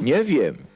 Nie wiem.